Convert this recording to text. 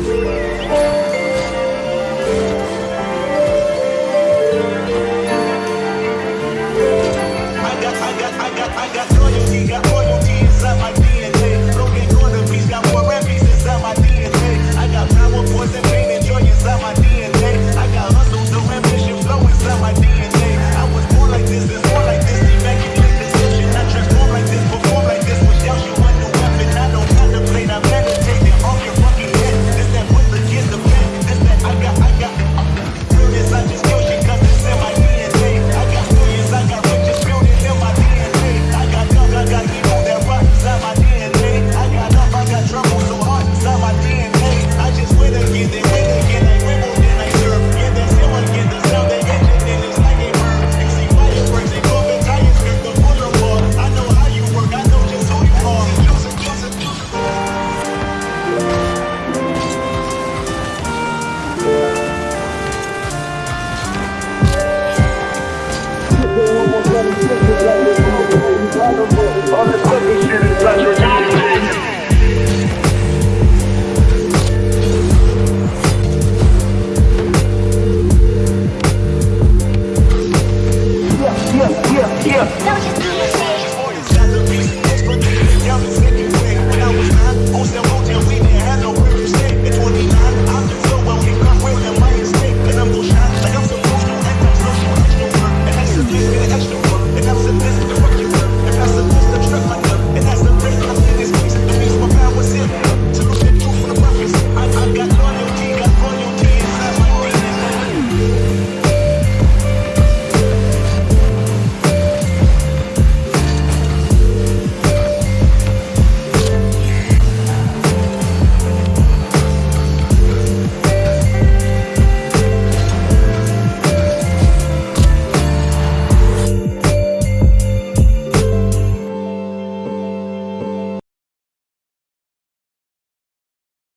I got, I got, I got, I got. All this